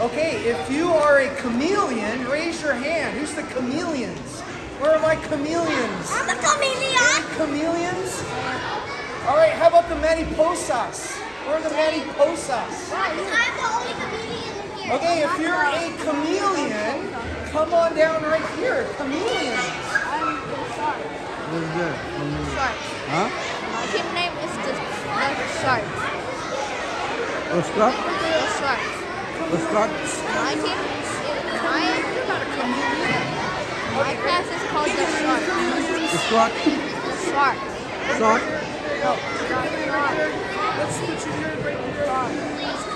Okay, if you are a chameleon, raise your hand. Who's the chameleons? Where are my chameleons? I'm a chameleon. Any Chameleons? All right, how about the mariposas? Where are the mariposas? I'm the only chameleon in here. Okay, if you're a chameleon, come on down right here. Chameleons. I'm the shark. What's that? Shark. Huh? My team name is the, the shark. A Scott? The shark. A Scott? My team is my my class is called the shark. The Scott? Shark. Scott? No, shark. Let's put you here right here.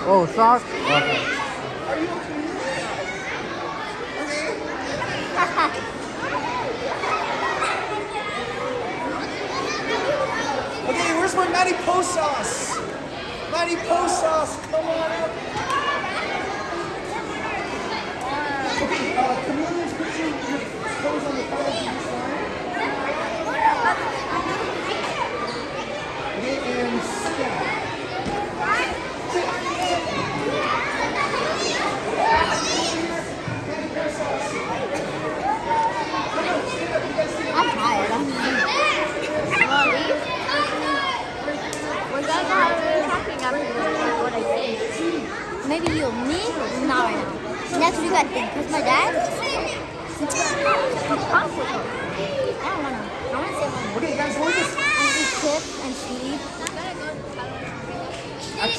Oh, Scott? Okay. Are you a chameleon? Okay, where's my mariposas? Mariposas, come on up. yang 动机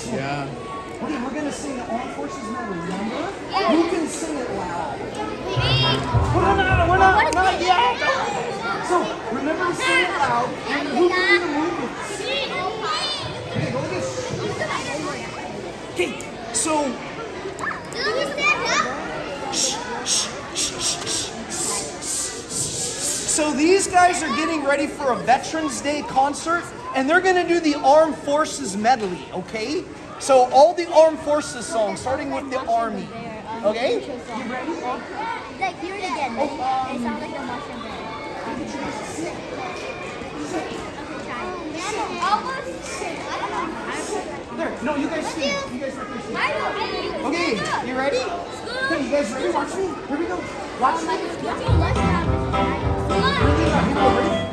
Excellent. Yeah. Okay, we're gonna sing the Armed Forces Medal, remember? Who can sing it loud? Well, no, no, no, no, we're not, not yet. So, remember to sing it loud, and who can do the movements? Okay, go like this. Okay, so, so these guys are getting ready for a Veterans Day concert, and they're gonna do the Armed Forces medley, okay? So all the Armed Forces songs, starting with the Army, okay? You ready? Like, hear it again. It sounds like the mushroom. There, no, you guys sing. You guys there. Okay, you ready? Okay, you guys ready? Watch me. Here we go. Watch me.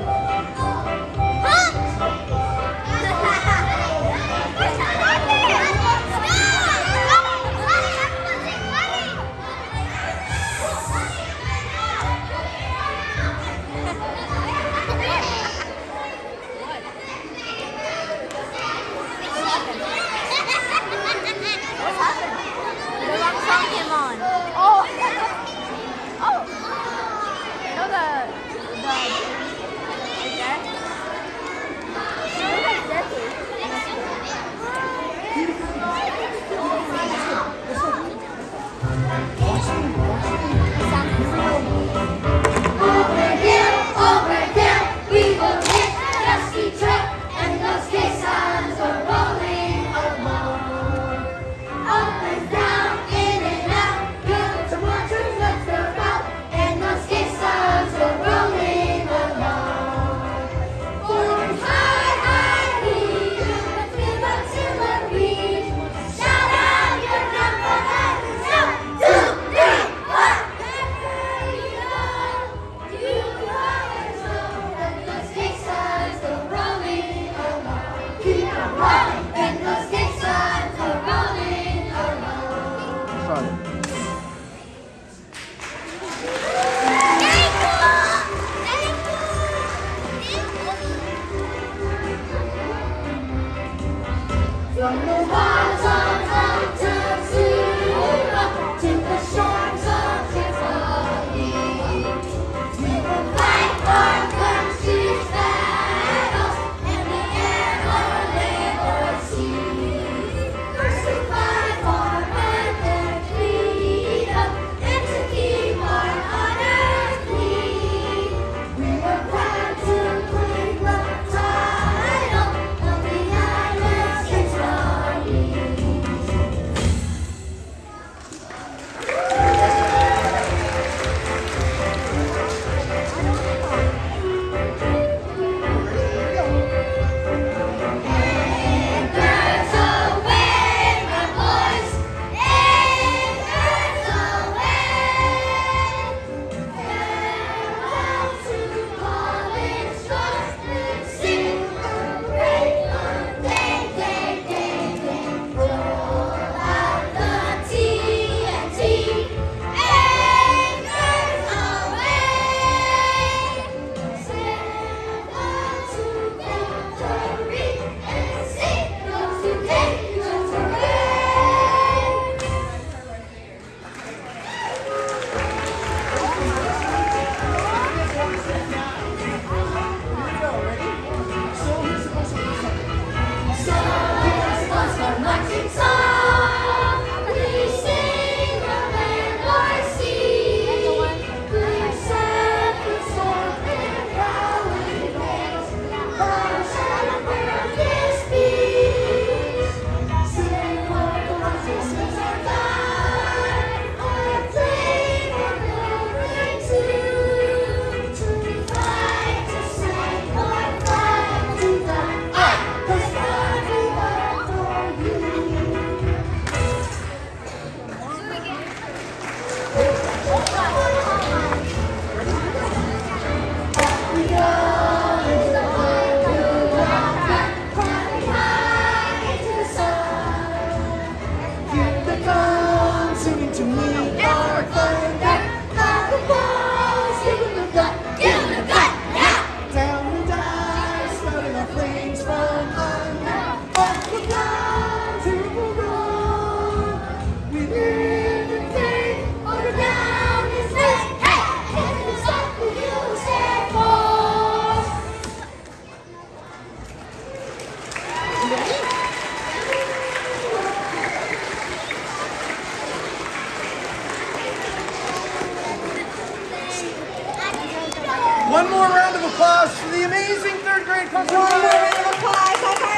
One more round of applause for the amazing third grade class. One more round of applause.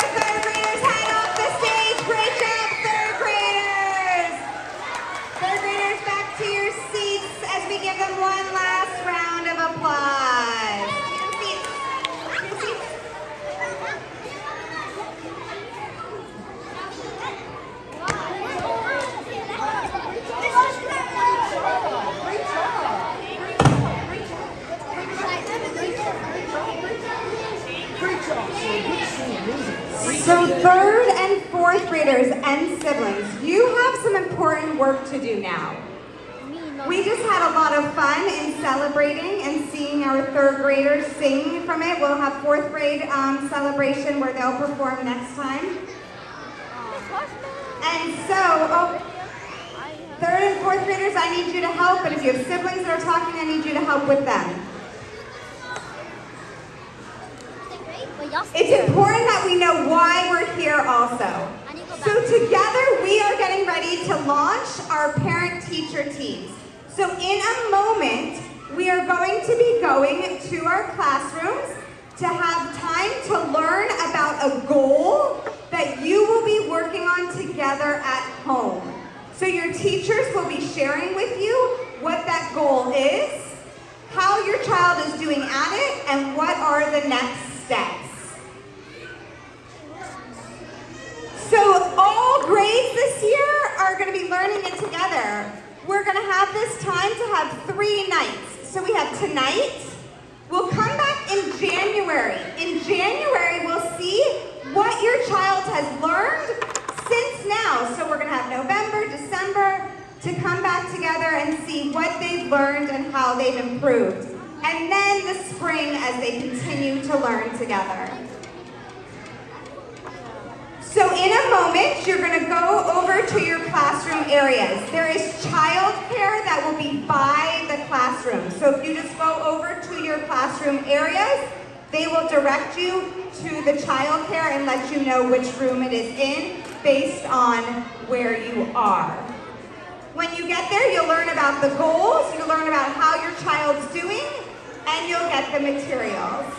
Celebrating and seeing our third graders sing from it. We'll have fourth grade um, celebration where they'll perform next time. And so, oh, third and fourth graders, I need you to help. And if you have siblings that are talking, I need you to help with them. It's important that we know why we're here also. So together we are getting ready to launch our parent-teacher teams. So in a moment, we are going to be going to our classrooms to have time to learn about a goal that you will be working on together at home. So your teachers will be sharing with you what that goal is, how your child is doing at it, and what are the next steps. So all grades this year are going to be learning it together. We're going to have this time to have three nights. So we have tonight. We'll come back in January. In January, we'll see what your child has learned since now. So we're going to have November, December to come back together and see what they've learned and how they've improved. And then the spring as they continue to learn together. So in a moment, you're going to go over to your classroom areas. There is childcare that will be by the classroom. So if you just go over to your classroom areas, they will direct you to the childcare and let you know which room it is in based on where you are. When you get there, you'll learn about the goals, you'll learn about how your child's doing, and you'll get the materials.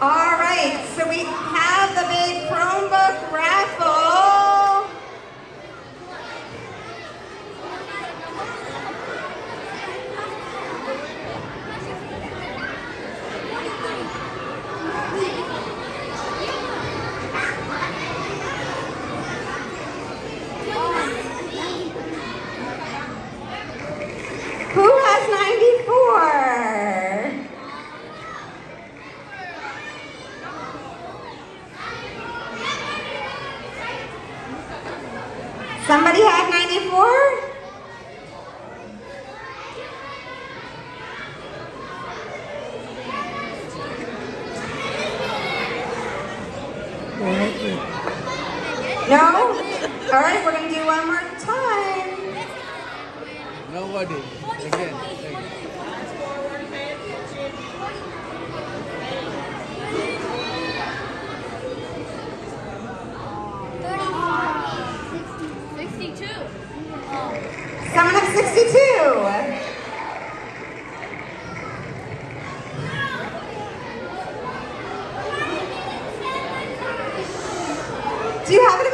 All right, so we have the big Chromebook raffle. Who has 94? Somebody have 94? No? All right, we're going to do one more time. Nobody. Again. Sonic 62. Do you have it?